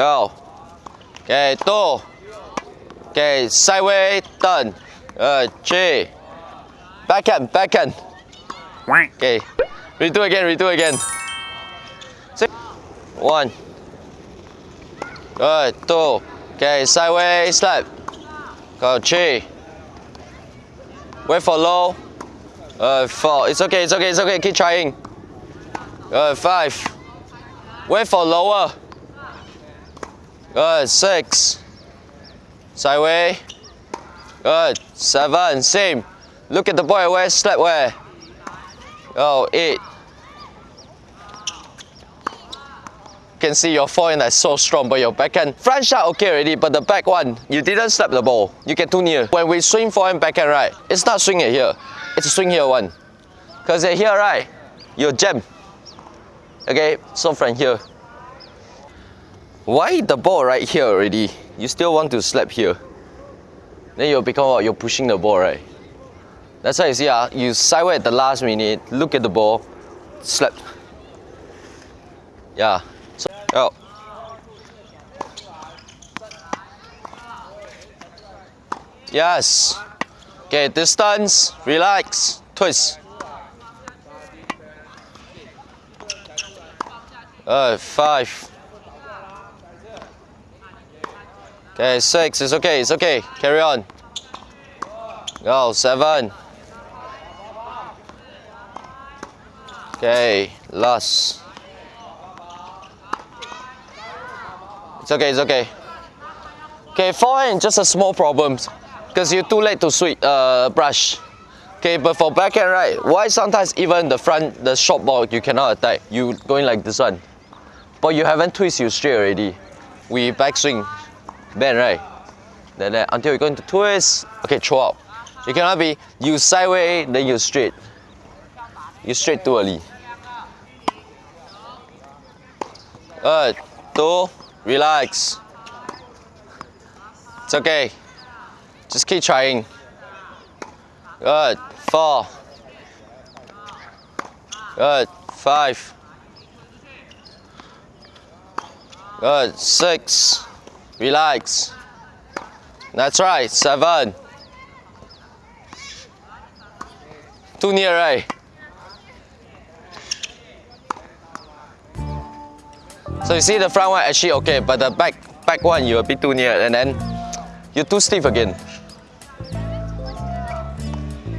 Go. Okay, two. Okay, sideways, turn. Uh, Good, three. Backhand, backhand. Okay, redo again, redo again. Six. One. Good, two. Okay, sideways, slap. Go, three. Wait for low. Uh, four. It's okay, it's okay, it's okay. Keep trying. Good, five. Wait for lower. Good, six. Sideways. Good, seven. Same. Look at the boy where slap where. Oh, eight. can see your forehand is so strong, but your backhand front shot okay already, but the back one, you didn't slap the ball. You get too near. When we swing forehand backhand, right, it's not swing it here. It's a swing here one. Cause here, right, you jam. Okay, so from here. Why the ball right here already? You still want to slap here. Then you'll become what? You're pushing the ball, right? That's why you see, uh, you sideway at the last minute, look at the ball, slap. Yeah. So, oh. Yes. Okay, distance, relax, twist. Uh, five. Okay, six, it's okay, it's okay. Carry on. Go, seven. Okay, last. It's okay, it's okay. Okay, forehand just a small problem because you're too late to sweep uh, brush. Okay, but for backhand, right, why sometimes even the front, the short ball, you cannot attack. You going like this one. But you haven't twist you straight already. We backswing, bend, right? Then, until you're going to twist, okay, throw out. You cannot be, you sideways, then you straight. You straight too early. Good, two, relax. It's okay. Just keep trying. Good, four. Good, five. Good, six. Relax. That's right, seven. Too near, right? So you see the front one actually okay, but the back back one you're a bit too near and then you're too stiff again.